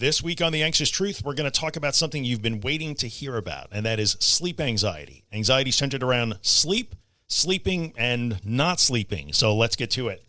This week on The Anxious Truth, we're going to talk about something you've been waiting to hear about, and that is sleep anxiety. Anxiety centered around sleep, sleeping, and not sleeping. So let's get to it.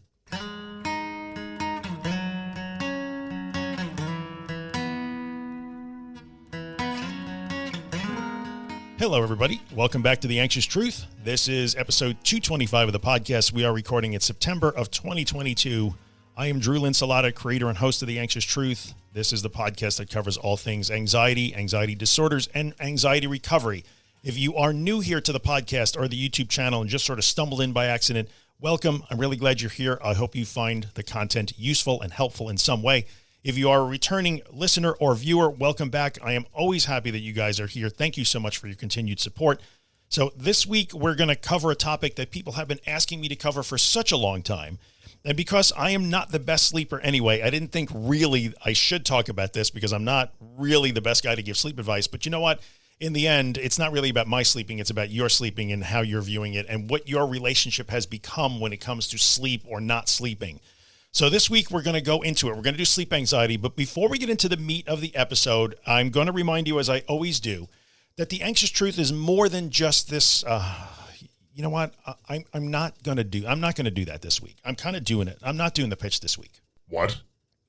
Hello, everybody. Welcome back to The Anxious Truth. This is episode 225 of the podcast. We are recording in September of 2022. I am Drew Linsalata, creator and host of The Anxious Truth. This is the podcast that covers all things anxiety, anxiety disorders, and anxiety recovery. If you are new here to the podcast or the YouTube channel and just sort of stumbled in by accident, welcome. I'm really glad you're here. I hope you find the content useful and helpful in some way. If you are a returning listener or viewer, welcome back. I am always happy that you guys are here. Thank you so much for your continued support. So this week, we're going to cover a topic that people have been asking me to cover for such a long time. And because I am not the best sleeper anyway, I didn't think really I should talk about this because I'm not really the best guy to give sleep advice. But you know what? In the end, it's not really about my sleeping. It's about your sleeping and how you're viewing it and what your relationship has become when it comes to sleep or not sleeping. So this week we're going to go into it. We're going to do sleep anxiety. But before we get into the meat of the episode, I'm going to remind you, as I always do, that the anxious truth is more than just this, uh, you know what? I'm, I'm not going to do, I'm not going to do that this week. I'm kind of doing it. I'm not doing the pitch this week. What?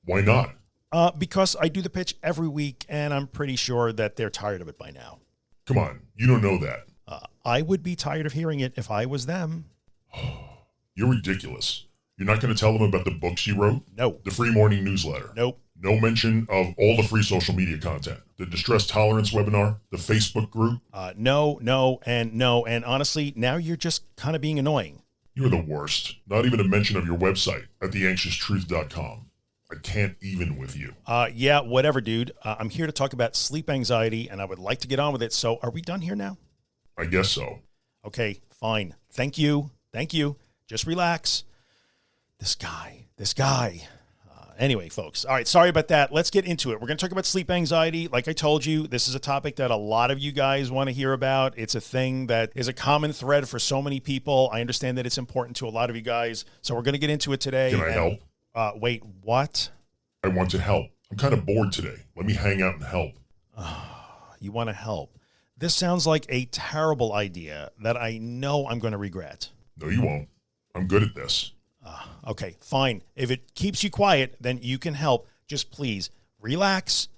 Why not? Uh, because I do the pitch every week and I'm pretty sure that they're tired of it by now. Come on. You don't know that. Uh, I would be tired of hearing it if I was them. You're ridiculous. You're not going to tell them about the books you wrote? No. The free morning newsletter? Nope. No mention of all the free social media content, the distress tolerance webinar, the Facebook group. Uh, no, no, and no. And honestly, now you're just kind of being annoying. You're the worst. Not even a mention of your website at theanxioustruth.com. I can't even with you. Uh, yeah, whatever, dude. Uh, I'm here to talk about sleep anxiety and I would like to get on with it. So are we done here now? I guess so. Okay, fine. Thank you. Thank you. Just relax. This guy, this guy anyway, folks. All right. Sorry about that. Let's get into it. We're going to talk about sleep anxiety. Like I told you, this is a topic that a lot of you guys want to hear about. It's a thing that is a common thread for so many people. I understand that it's important to a lot of you guys. So we're going to get into it today. Can I And- help? Uh, wait, what? I want to help. I'm kind of bored today. Let me hang out and help. You want to help? This sounds like a terrible idea that I know I'm going to regret. No, you won't. I'm good at this. Okay, fine. If it keeps you quiet, then you can help. Just please relax,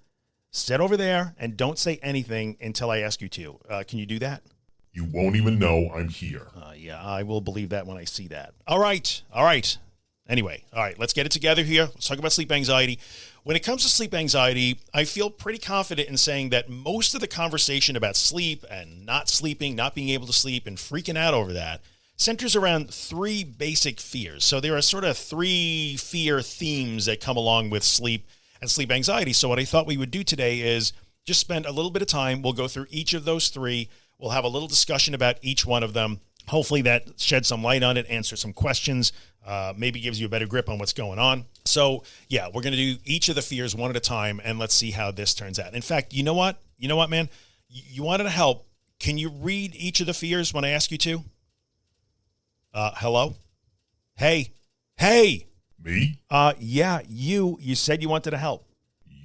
sit over there, and don't say anything until I ask you to. Uh, can you do that? You won't even know I'm here. Uh, yeah, I will believe that when I see that. All right. All right. Anyway, all right, let's get it together here. Let's talk about sleep anxiety. When it comes to sleep anxiety, I feel pretty confident in saying that most of the conversation about sleep and not sleeping, not being able to sleep, and freaking out over that centers around three basic fears. So there are sort of three fear themes that come along with sleep and sleep anxiety. So what I thought we would do today is just spend a little bit of time. We'll go through each of those three. We'll have a little discussion about each one of them. Hopefully that sheds some light on it, answer some questions, uh, maybe gives you a better grip on what's going on. So yeah, we're going to do each of the fears one at a time and let's see how this turns out. In fact, you know what? You know what, man? You, you wanted to help. Can you read each of the fears when I ask you to? Uh, hello? Hey, hey, Me? uh, yeah, you, you said you wanted to help.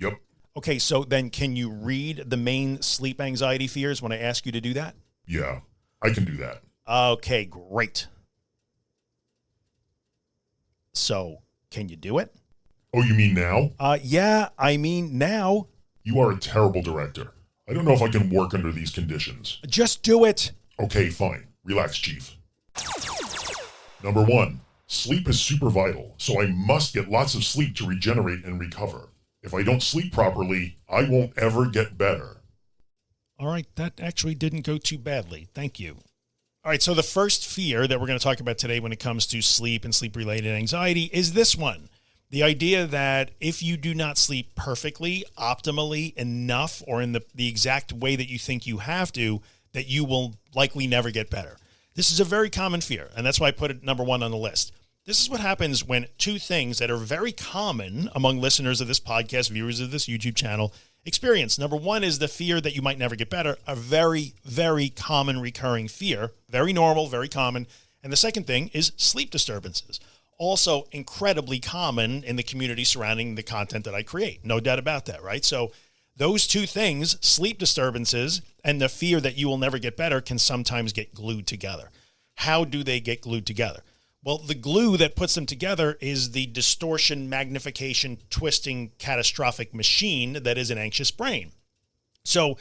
Yep. Okay, so then can you read the main sleep anxiety fears when I ask you to do that? Yeah, I can do that. Okay, great. So can you do it? Oh, you mean now? Uh, yeah, I mean now. You are a terrible director. I don't know if I can work under these conditions. Just do it. Okay, fine. Relax, Chief. Number one, sleep is super vital, so I must get lots of sleep to regenerate and recover. If I don't sleep properly, I won't ever get better. All right, that actually didn't go too badly. Thank you. All right, so the first fear that we're going to talk about today when it comes to sleep and sleep related anxiety is this one. The idea that if you do not sleep perfectly, optimally enough, or in the, the exact way that you think you have to, that you will likely never get better. This is a very common fear, and that's why I put it number one on the list. This is what happens when two things that are very common among listeners of this podcast, viewers of this YouTube channel, experience. Number one is the fear that you might never get better, a very, very common recurring fear, very normal, very common. And the second thing is sleep disturbances. also incredibly common in the community surrounding the content that I create. No doubt about that, right? So those two things, sleep disturbances and the fear that you will never get better can sometimes get glued together. How do they get glued together? Well, the glue that puts them together is the distortion, magnification, twisting, catastrophic machine that is an anxious brain. So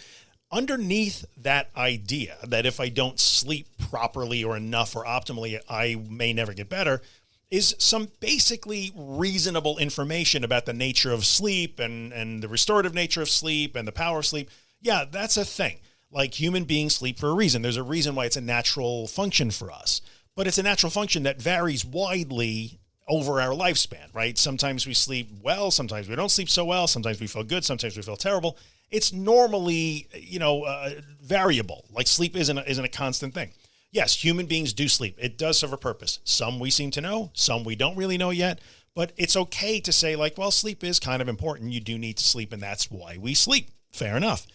underneath that idea that if I don't sleep properly or enough or optimally, I may never get better is some basically reasonable information about the nature of sleep and, and the restorative nature of sleep and the power of sleep. Yeah, that's a thing. Like human beings sleep for a reason. There's a reason why it's a natural function for us, but it's a natural function that varies widely over our lifespan, right? Sometimes we sleep well, sometimes we don't sleep so well, sometimes we feel good, sometimes we feel terrible. It's normally, you know, uh, variable. Like sleep isn't a, isn't a constant thing. Yes, human beings do sleep. It does serve a purpose. Some we seem to know, some we don't really know yet, but it's okay to say like, well, sleep is kind of important. You do need to sleep and that's why we sleep. Fair enough.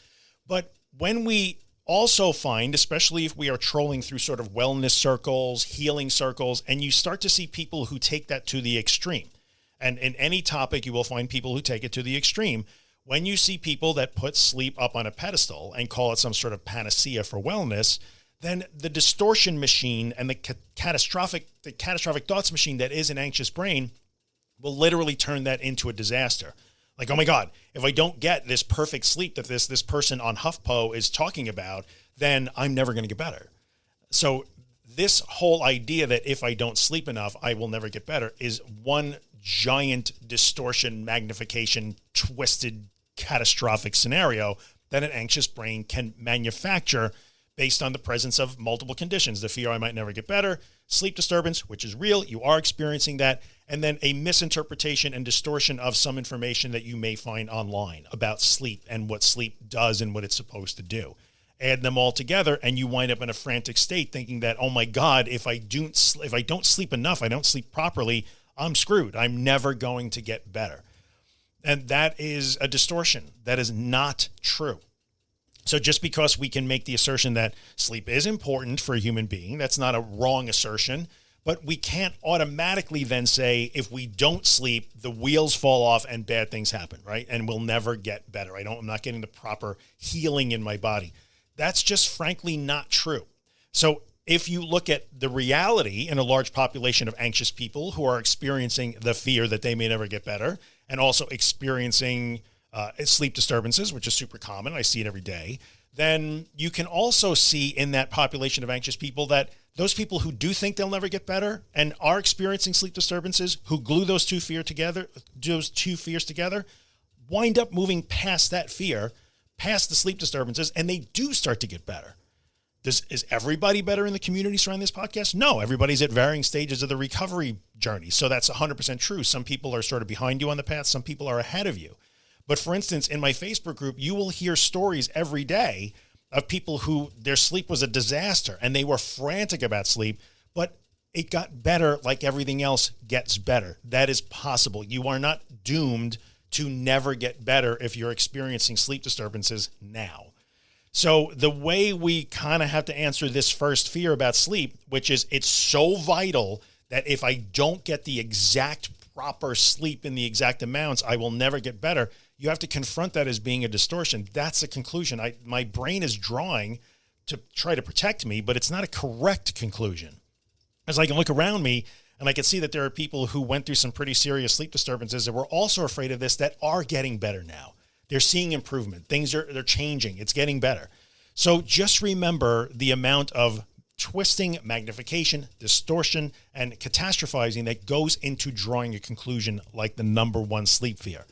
But when we also find, especially if we are trolling through sort of wellness circles, healing circles, and you start to see people who take that to the extreme. And in any topic, you will find people who take it to the extreme. When you see people that put sleep up on a pedestal and call it some sort of panacea for wellness, then the distortion machine and the ca catastrophic, the catastrophic thoughts machine that is an anxious brain will literally turn that into a disaster. Like, oh my God, if I don't get this perfect sleep that this, this person on HuffPo is talking about, then I'm never going to get better. So this whole idea that if I don't sleep enough, I will never get better is one giant distortion, magnification, twisted, catastrophic scenario that an anxious brain can manufacture based on the presence of multiple conditions, the fear I might never get better, sleep disturbance, which is real. You are experiencing that. And then a misinterpretation and distortion of some information that you may find online about sleep and what sleep does and what it's supposed to do. Add them all together and you wind up in a frantic state thinking that, oh my God, if I don't, if I don't sleep enough, I don't sleep properly, I'm screwed. I'm never going to get better. And that is a distortion. That is not true. So just because we can make the assertion that sleep is important for a human being, that's not a wrong assertion, but we can't automatically then say, if we don't sleep, the wheels fall off and bad things happen, right? And we'll never get better. I don't, I'm not getting the proper healing in my body. That's just frankly not true. So if you look at the reality in a large population of anxious people who are experiencing the fear that they may never get better and also experiencing uh, sleep disturbances, which is super common. I see it every day. Then you can also see in that population of anxious people that those people who do think they'll never get better and are experiencing sleep disturbances, who glue those two fear together, those two fears together, wind up moving past that fear, past the sleep disturbances, and they do start to get better. Does, is everybody better in the community surrounding this podcast? No, everybody's at varying stages of the recovery journey. So that's 100% true. Some people are sort of behind you on the path. Some people are ahead of you. But for instance, in my Facebook group, you will hear stories every day of people who their sleep was a disaster and they were frantic about sleep, but it got better like everything else gets better. That is possible. You are not doomed to never get better if you're experiencing sleep disturbances now. So the way we kind of have to answer this first fear about sleep, which is it's so vital that if I don't get the exact proper sleep in the exact amounts, I will never get better you have to confront that as being a distortion. That's the conclusion. I, my brain is drawing to try to protect me, but it's not a correct conclusion. As I can look around me and I can see that there are people who went through some pretty serious sleep disturbances that were also afraid of this that are getting better now. They're seeing improvement. Things are, they're changing. It's getting better. So just remember the amount of twisting, magnification, distortion, and catastrophizing that goes into drawing a conclusion like the number one sleep fear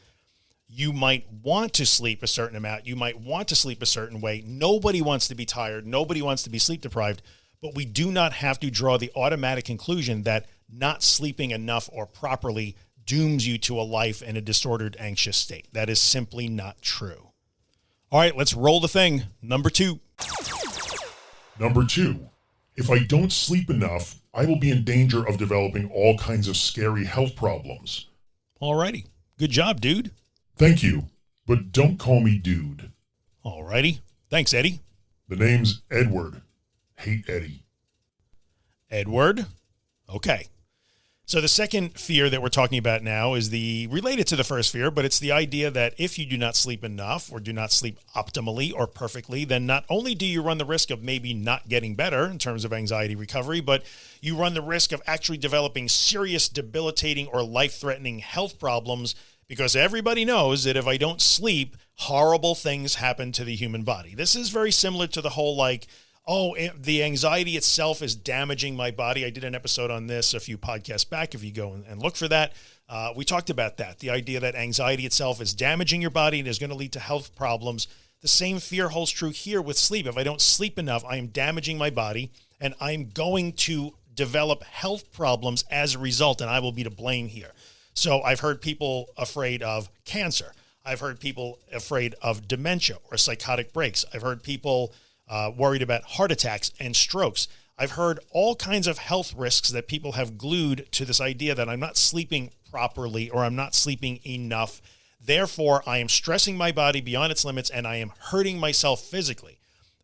you might want to sleep a certain amount. You might want to sleep a certain way. Nobody wants to be tired. Nobody wants to be sleep deprived, but we do not have to draw the automatic conclusion that not sleeping enough or properly dooms you to a life in a disordered, anxious state. That is simply not true. All right, let's roll the thing. Number two. Number two, if I don't sleep enough, I will be in danger of developing all kinds of scary health problems. All righty. Good job, dude. Thank you, but don't call me dude. Alrighty. Thanks, Eddie. The name's Edward. Hate Eddie. Edward. Okay. So the second fear that we're talking about now is the related to the first fear, but it's the idea that if you do not sleep enough or do not sleep optimally or perfectly, then not only do you run the risk of maybe not getting better in terms of anxiety recovery, but you run the risk of actually developing serious debilitating or life threatening health problems because everybody knows that if I don't sleep, horrible things happen to the human body. This is very similar to the whole like, oh, the anxiety itself is damaging my body. I did an episode on this a few podcasts back. If you go and look for that, uh, we talked about that. The idea that anxiety itself is damaging your body and is going to lead to health problems. The same fear holds true here with sleep. If I don't sleep enough, I am damaging my body and I'm going to develop health problems as a result. And I will be to blame here. So I've heard people afraid of cancer. I've heard people afraid of dementia or psychotic breaks. I've heard people uh, worried about heart attacks and strokes. I've heard all kinds of health risks that people have glued to this idea that I'm not sleeping properly or I'm not sleeping enough. Therefore, I am stressing my body beyond its limits and I am hurting myself physically,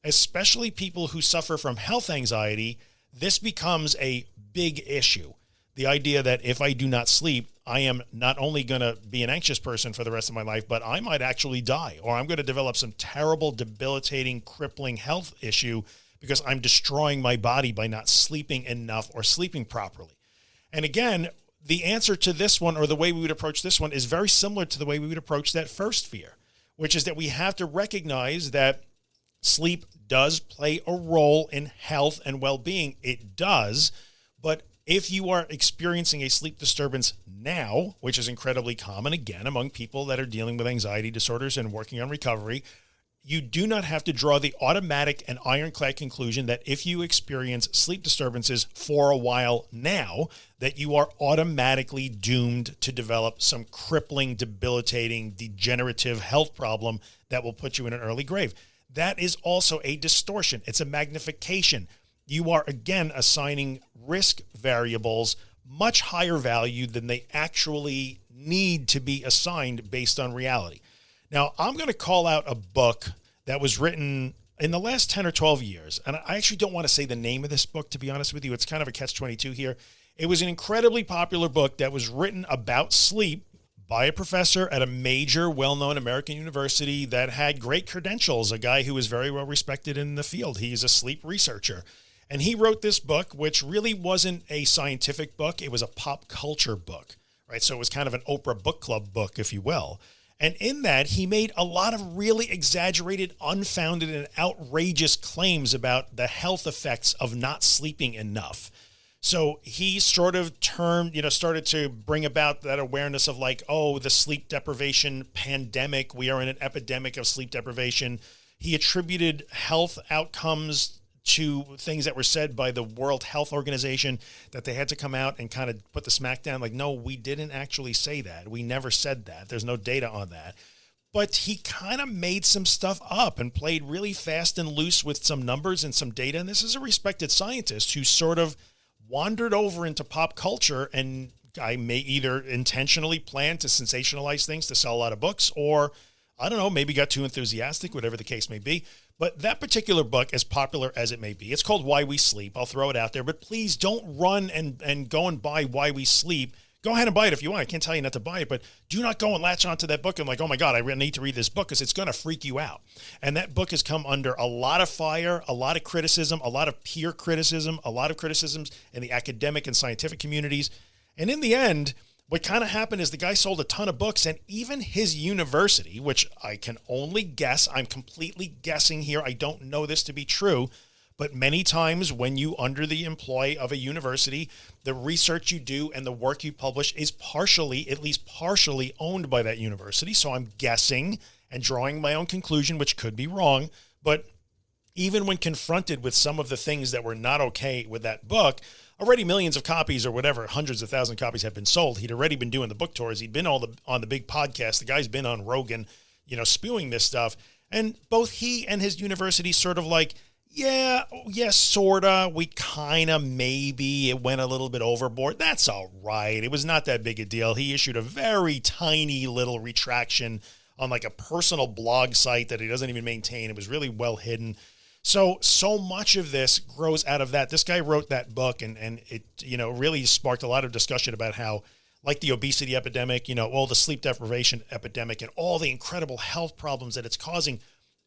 especially people who suffer from health anxiety. This becomes a big issue. The idea that if I do not sleep, I am not only going to be an anxious person for the rest of my life, but I might actually die or I'm going to develop some terrible, debilitating, crippling health issue because I'm destroying my body by not sleeping enough or sleeping properly. And again, the answer to this one or the way we would approach this one is very similar to the way we would approach that first fear, which is that we have to recognize that sleep does play a role in health and well-being. It does, but if you are experiencing a sleep disturbance now, which is incredibly common again among people that are dealing with anxiety disorders and working on recovery, you do not have to draw the automatic and ironclad conclusion that if you experience sleep disturbances for a while now, that you are automatically doomed to develop some crippling, debilitating, degenerative health problem that will put you in an early grave. That is also a distortion. It's a magnification you are again assigning risk variables much higher value than they actually need to be assigned based on reality. Now I'm going to call out a book that was written in the last 10 or 12 years. And I actually don't want to say the name of this book, to be honest with you, it's kind of a catch 22 here. It was an incredibly popular book that was written about sleep by a professor at a major well-known American university that had great credentials, a guy who was very well respected in the field. He's a sleep researcher. And he wrote this book, which really wasn't a scientific book. It was a pop culture book, right? So it was kind of an Oprah book club book, if you will. And in that, he made a lot of really exaggerated, unfounded and outrageous claims about the health effects of not sleeping enough. So he sort of termed, you know, started to bring about that awareness of like, oh, the sleep deprivation pandemic. We are in an epidemic of sleep deprivation. He attributed health outcomes to things that were said by the World Health Organization that they had to come out and kind of put the smack down like, no, we didn't actually say that. We never said that. There's no data on that. But he kind of made some stuff up and played really fast and loose with some numbers and some data. And this is a respected scientist who sort of wandered over into pop culture and I may either intentionally plan to sensationalize things to sell a lot of books or I don't know, maybe got too enthusiastic, whatever the case may be. But that particular book, as popular as it may be, it's called Why We Sleep. I'll throw it out there, but please don't run and, and go and buy Why We Sleep. Go ahead and buy it if you want. I can't tell you not to buy it, but do not go and latch onto that book and like, oh my God, I need to read this book because it's going to freak you out. And that book has come under a lot of fire, a lot of criticism, a lot of peer criticism, a lot of criticisms in the academic and scientific communities. And in the end, what kind of happened is the guy sold a ton of books and even his university, which I can only guess, I'm completely guessing here. I don't know this to be true, but many times when you under the employ of a university, the research you do and the work you publish is partially, at least partially owned by that university. So I'm guessing and drawing my own conclusion, which could be wrong, but even when confronted with some of the things that were not okay with that book, already millions of copies or whatever, hundreds of thousand copies have been sold. He'd already been doing the book tours. He'd been all the on the big podcast. The guy's been on Rogan, you know, spewing this stuff. And both he and his university sort of like, yeah, yes, sorta. We kind of maybe it went a little bit overboard. That's all right. It was not that big a deal. He issued a very tiny little retraction on like a personal blog site that he doesn't even maintain. It was really well hidden. So, so much of this grows out of that. This guy wrote that book and, and it, you know, really sparked a lot of discussion about how like the obesity epidemic, you know, all the sleep deprivation epidemic and all the incredible health problems that it's causing.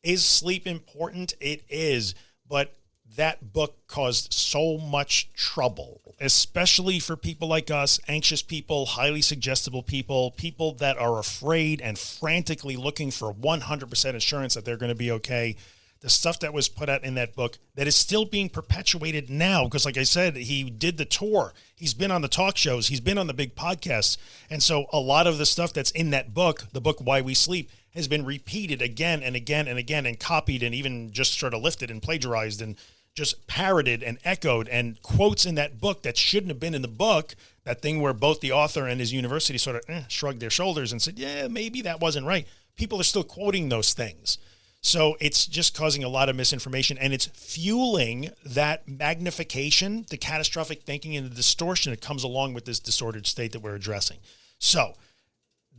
Is sleep important? It is. But that book caused so much trouble, especially for people like us, anxious people, highly suggestible people, people that are afraid and frantically looking for 100% assurance that they're going to be okay. The stuff that was put out in that book that is still being perpetuated now. Because like I said, he did the tour. He's been on the talk shows. He's been on the big podcasts. And so a lot of the stuff that's in that book, the book, Why We Sleep, has been repeated again and again and again and copied and even just sort of lifted and plagiarized and just parroted and echoed and quotes in that book that shouldn't have been in the book. That thing where both the author and his university sort of eh, shrugged their shoulders and said, yeah, maybe that wasn't right. People are still quoting those things. So it's just causing a lot of misinformation and it's fueling that magnification, the catastrophic thinking and the distortion that comes along with this disordered state that we're addressing. So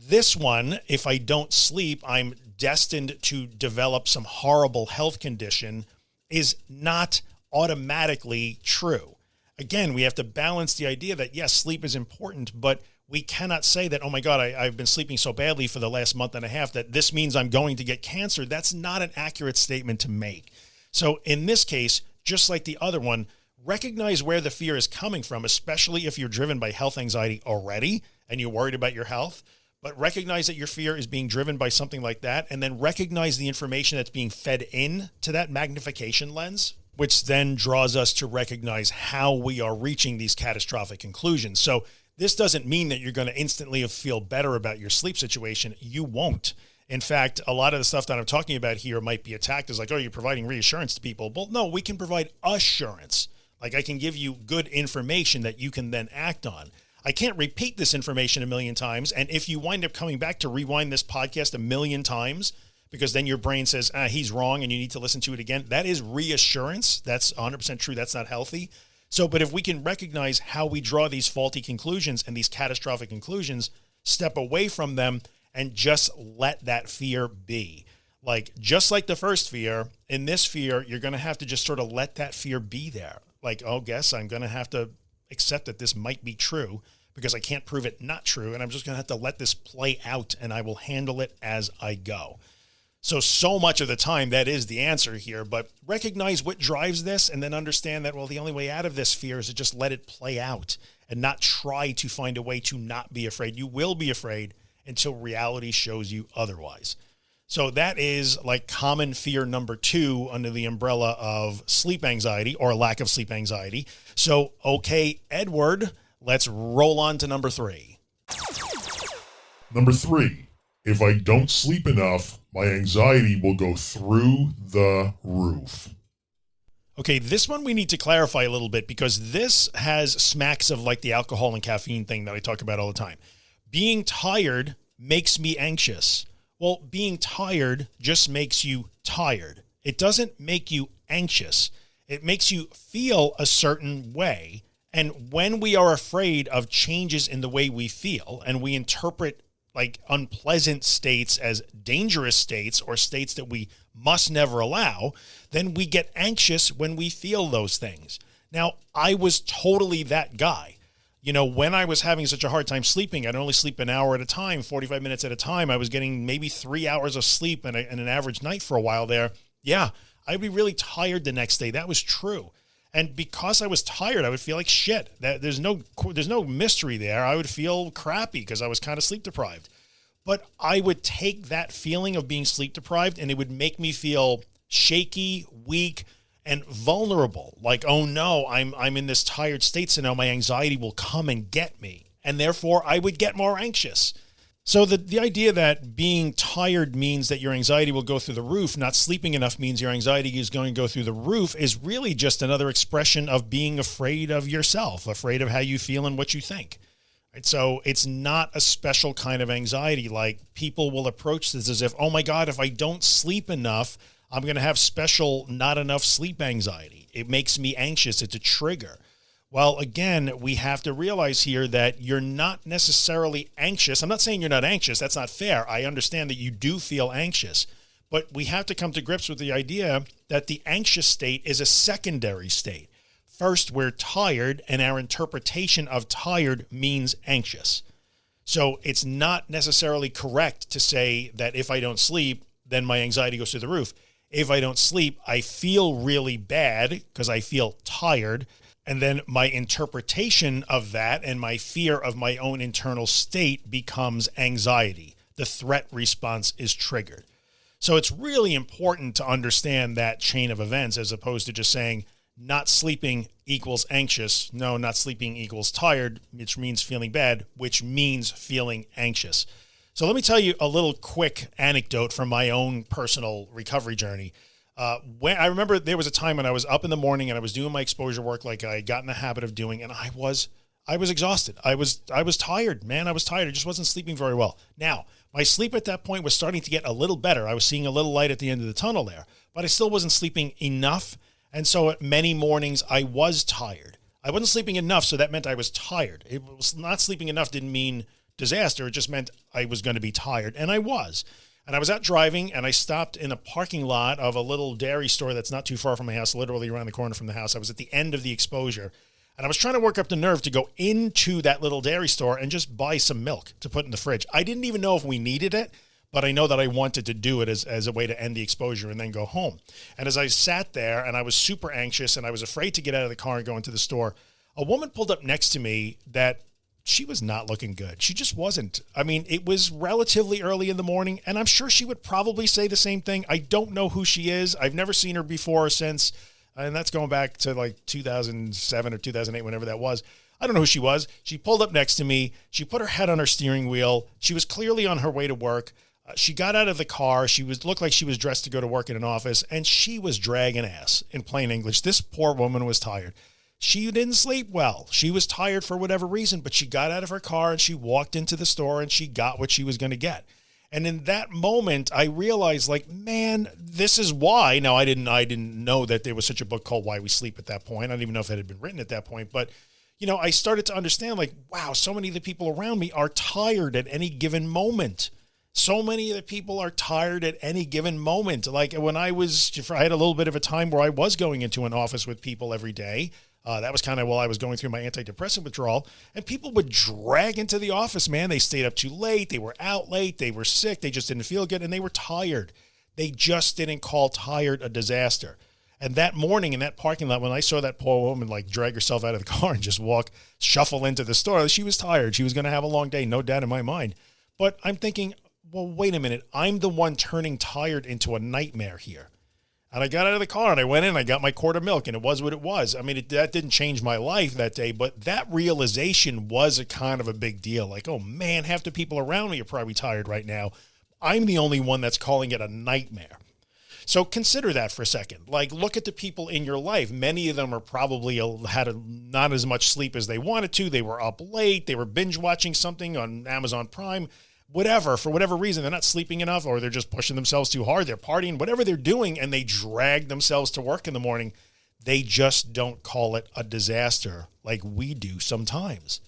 this one, if I don't sleep, I'm destined to develop some horrible health condition is not automatically true. Again, we have to balance the idea that yes, sleep is important, but we cannot say that, oh my God, I, have been sleeping so badly for the last month and a half that this means I'm going to get cancer. That's not an accurate statement to make. So in this case, just like the other one, recognize where the fear is coming from, especially if you're driven by health anxiety already and you're worried about your health but recognize that your fear is being driven by something like that. And then recognize the information that's being fed in to that magnification lens, which then draws us to recognize how we are reaching these catastrophic conclusions. So this doesn't mean that you're going to instantly feel better about your sleep situation. You won't. In fact, a lot of the stuff that I'm talking about here might be attacked as like, oh, you're providing reassurance to people. Well, no, we can provide assurance. Like I can give you good information that you can then act on. I can't repeat this information a million times. And if you wind up coming back to rewind this podcast a million times, because then your brain says, ah, he's wrong and you need to listen to it again. That is reassurance. That's 100% true. That's not healthy. So, but if we can recognize how we draw these faulty conclusions and these catastrophic conclusions, step away from them and just let that fear be. Like, just like the first fear, in this fear, you're going to have to just sort of let that fear be there. Like, oh, guess I'm going to have to accept that this might be true because I can't prove it not true. And I'm just going to have to let this play out and I will handle it as I go. So, so much of the time that is the answer here, but recognize what drives this and then understand that, well, the only way out of this fear is to just let it play out and not try to find a way to not be afraid. You will be afraid until reality shows you otherwise. So that is like common fear number two under the umbrella of sleep anxiety or lack of sleep anxiety. So, okay, Edward, let's roll on to number three. Number three, if I don't sleep enough, my anxiety will go through the roof. Okay, this one we need to clarify a little bit because this has smacks of like the alcohol and caffeine thing that I talk about all the time. Being tired makes me anxious. Well, being tired just makes you tired. It doesn't make you anxious. It makes you feel a certain way. And when we are afraid of changes in the way we feel and we interpret like unpleasant states as dangerous states or states that we must never allow, then we get anxious when we feel those things. Now, I was totally that guy you know, when I was having such a hard time sleeping, I'd only sleep an hour at a time, 45 minutes at a time. I was getting maybe three hours of sleep in, a, an average night for a while there. Yeah, I'd be really tired the next day. That was true. And because I was tired, I would feel like shit. That there's no there's no mystery there. I would feel crappy because I was kind of sleep deprived. But I would take that feeling of being sleep deprived and it would make me feel shaky, weak, and vulnerable like oh no I'm I'm in this tired state so now my anxiety will come and get me and therefore I would get more anxious so the the idea that being tired means that your anxiety will go through the roof not sleeping enough means your anxiety is going to go through the roof is really just another expression of being afraid of yourself afraid of how you feel and what you think Right. So it's not a special kind of anxiety. Like people will approach this as if, oh my God, if I don't sleep enough, I'm going to have special not enough sleep anxiety. It makes me anxious. It's a trigger. Well, again, we have to realize here that you're not necessarily anxious. I'm not saying you're not anxious. That's not fair. I understand that you do feel anxious, but we have to come to grips with the idea that the anxious state is a secondary state. First, we're tired and our interpretation of tired means anxious. So it's not necessarily correct to say that if I don't sleep, then my anxiety goes through the roof. If I don't sleep, I feel really bad because I feel tired. And then my interpretation of that and my fear of my own internal state becomes anxiety. The threat response is triggered. So it's really important to understand that chain of events as opposed to just saying not sleeping equals anxious. No, not sleeping equals tired, which means feeling bad, which means feeling anxious. So let me tell you a little quick anecdote from my own personal recovery journey. Uh, when I remember there was a time when I was up in the morning and I was doing my exposure work like I got in the habit of doing, and I was I was exhausted. I was I was tired, man. I was tired. I just wasn't sleeping very well. Now, my sleep at that point was starting to get a little better. I was seeing a little light at the end of the tunnel there, but I still wasn't sleeping enough. And so many mornings I was tired. I wasn't sleeping enough, so that meant I was tired. It was not sleeping enough didn't mean disaster. It just meant I was going to be tired, and I was. And I was out driving, and I stopped in a parking lot of a little dairy store that's not too far from my house, literally around the corner from the house. I was at the end of the exposure, and I was trying to work up the nerve to go into that little dairy store and just buy some milk to put in the fridge. I didn't even know if we needed it, but I know that I wanted to do it as, as a way to end the exposure and then go home. And as I sat there and I was super anxious and I was afraid to get out of the car and go into the store, a woman pulled up next to me that she was not looking good. She just wasn't. I mean, it was relatively early in the morning, and I'm sure she would probably say the same thing. I don't know who she is. I've never seen her before or since, and that's going back to like 2007 or 2008, whenever that was. I don't know who she was. She pulled up next to me. She put her head on her steering wheel. She was clearly on her way to work. Uh, she got out of the car. She was looked like she was dressed to go to work in an office, and she was dragging ass in plain English. This poor woman was tired. She didn't sleep well. She was tired for whatever reason, but she got out of her car and she walked into the store and she got what she was going to get. And in that moment, I realized like, man, this is why. Now I didn't, I didn't know that there was such a book called Why We Sleep at that point. I don't even know if it had been written at that point, but you know, I started to understand like, wow, so many of the people around me are tired at any given moment. So many of the people are tired at any given moment. Like when I was, I had a little bit of a time where I was going into an office with people every day uh, that was kind of while I was going through my antidepressant withdrawal. And people would drag into the office, man. They stayed up too late. They were out late. They were sick. They just didn't feel good. And they were tired. They just didn't call tired a disaster. And that morning in that parking lot, when I saw that poor woman like drag herself out of the car and just walk, shuffle into the store, she was tired. She was going to have a long day, no doubt in my mind. But I'm thinking, well, wait a minute. I'm the one turning tired into a nightmare here. And I got out of the car and I went in, I got my quart of milk and it was what it was. I mean, it, that didn't change my life that day, but that realization was a kind of a big deal. Like, oh man, half the people around me are probably tired right now. I'm the only one that's calling it a nightmare. So consider that for a second. Like, look at the people in your life. Many of them are probably had a, not as much sleep as they wanted to. They were up late. They were binge watching something on Amazon Prime whatever, for whatever reason, they're not sleeping enough or they're just pushing themselves too hard. They're partying, whatever they're doing, and they drag themselves to work in the morning. They just don't call it a disaster like we do sometimes.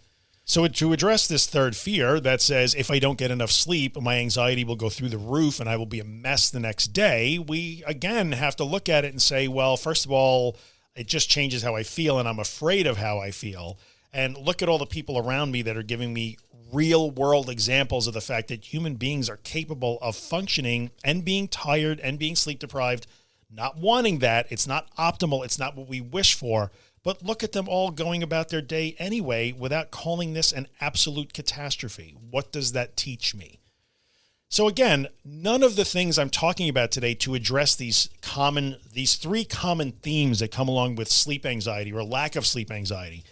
So to address this third fear that says, if I don't get enough sleep, my anxiety will go through the roof and I will be a mess the next day, we again have to look at it and say, well, first of all, it just changes how I feel and I'm afraid of how I feel. And look at all the people around me that are giving me real world examples of the fact that human beings are capable of functioning and being tired and being sleep deprived, not wanting that. It's not optimal. It's not what we wish for, but look at them all going about their day anyway, without calling this an absolute catastrophe. What does that teach me? So again, none of the things I'm talking about today to address these common, these three common themes that come along with sleep anxiety or lack of sleep anxiety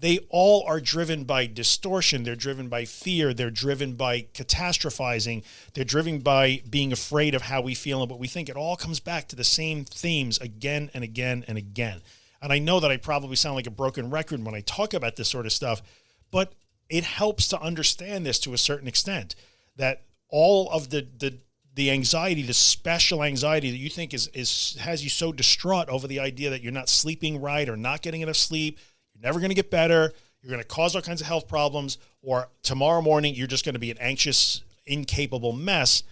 they all are driven by distortion. They're driven by fear. They're driven by catastrophizing. They're driven by being afraid of how we feel and what we think. It all comes back to the same themes again and again and again. And I know that I probably sound like a broken record when I talk about this sort of stuff, but it helps to understand this to a certain extent that all of the, the, the anxiety, the special anxiety that you think is, is, has you so distraught over the idea that you're not sleeping right or not getting enough sleep, you're never going to get better. You're going to cause all kinds of health problems, or tomorrow morning, you're just going to be an anxious, incapable mess.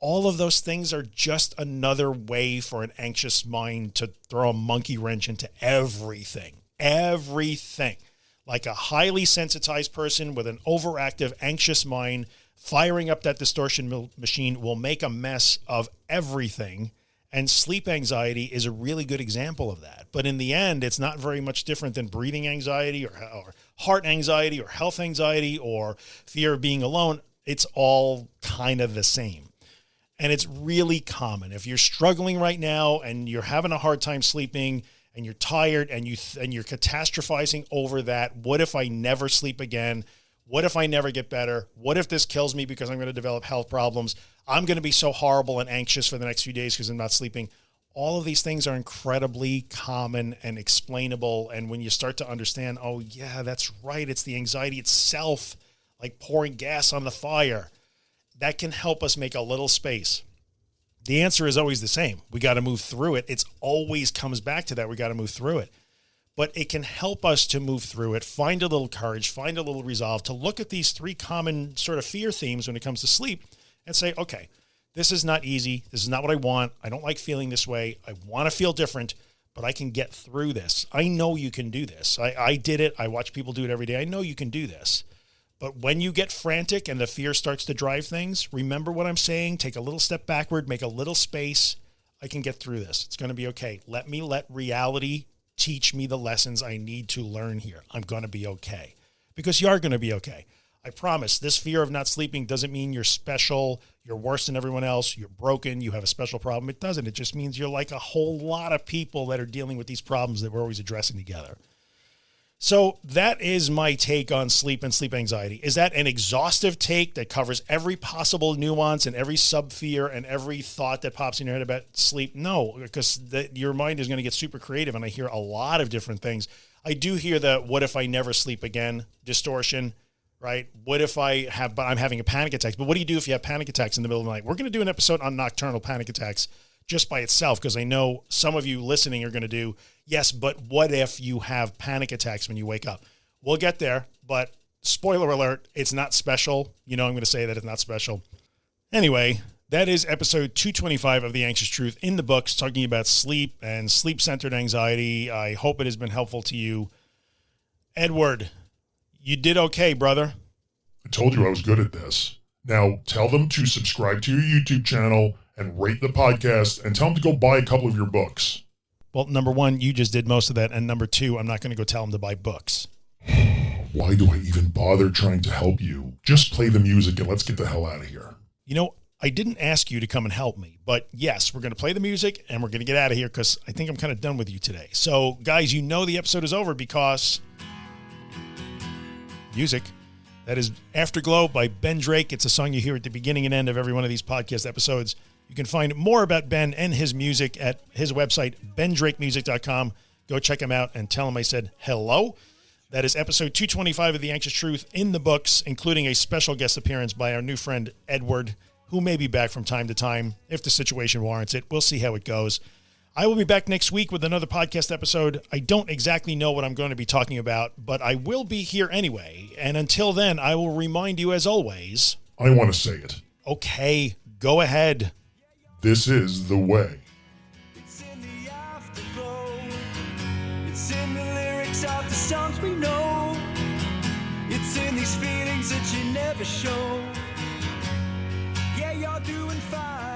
all of those things are just another way for an anxious mind to throw a monkey wrench into everything, everything. Like a highly sensitized person with an overactive, anxious mind, firing up that distortion machine will make a mess of everything. And sleep anxiety is a really good example of that. But in the end, it's not very much different than breathing anxiety or, or heart anxiety or health anxiety or fear of being alone. It's all kind of the same and it's really common. If you're struggling right now and you're having a hard time sleeping and you're tired and you and you're catastrophizing over that, what if I never sleep again? What if I never get better? What if this kills me because I'm going to develop health problems? I'm going to be so horrible and anxious for the next few days because I'm not sleeping. All of these things are incredibly common and explainable. And when you start to understand, oh yeah, that's right. It's the anxiety itself, like pouring gas on the fire that can help us make a little space. The answer is always the same. We got to move through it. It's always comes back to that. We got to move through it, but it can help us to move through it, find a little courage, find a little resolve to look at these three common sort of fear themes when it comes to sleep and say, okay, this is not easy. This is not what I want. I don't like feeling this way. I want to feel different, but I can get through this. I know you can do this. I, I did it. I watch people do it every day. I know you can do this. But when you get frantic and the fear starts to drive things, remember what I'm saying. Take a little step backward, make a little space. I can get through this. It's going to be okay. Let me let reality teach me the lessons I need to learn here. I'm going to be okay because you are going to be okay. I promise this fear of not sleeping doesn't mean you're special. You're worse than everyone else. You're broken. You have a special problem. It doesn't. It just means you're like a whole lot of people that are dealing with these problems that we're always addressing together. So that is my take on sleep and sleep anxiety. Is that an exhaustive take that covers every possible nuance and every sub fear and every thought that pops in your head about sleep? No, because your mind is going to get super creative. And I hear a lot of different things. I do hear the, what if I never sleep again distortion, right? What if I have, but I'm having a panic attack, but what do you do if you have panic attacks in the middle of the night? We're going to do an episode on nocturnal panic attacks just by itself. Cause I know some of you listening are going to do, yes, but what if you have panic attacks when you wake up? We'll get there, but spoiler alert, it's not special. You know, I'm going to say that it's not special. Anyway, that is episode 225 of The Anxious Truth in the books, talking about sleep and sleep centered anxiety. I hope it has been helpful to you. Edward, you did okay, brother. I told you I was good at this. Now tell them to subscribe to your YouTube channel and rate the podcast and tell them to go buy a couple of your books. Well, number one, you just did most of that. And number two, I'm not going to go tell them to buy books. Why do I even bother trying to help you? Just play the music and let's get the hell out of here. You know, I didn't ask you to come and help me, but yes, we're going to play the music and we're going to get out of here because I think I'm kind of done with you today. So guys, you know, the episode is over because music. That is Afterglow by Ben Drake. It's a song you hear at the beginning and end of every one of these podcast episodes. You can find more about Ben and his music at his website, bendrakemusic.com. Go check him out and tell him I said hello. That is episode 225 of The Anxious Truth in the books, including a special guest appearance by our new friend, Edward, who may be back from time to time if the situation warrants it. We'll see how it goes. I will be back next week with another podcast episode. I don't exactly know what I'm going to be talking about, but I will be here anyway. And until then, I will remind you as always. I want to say it. Okay, go ahead. This is the way. It's in the lyrics of the songs we know. It's in these feelings that you never show. Yeah, you're doing fine.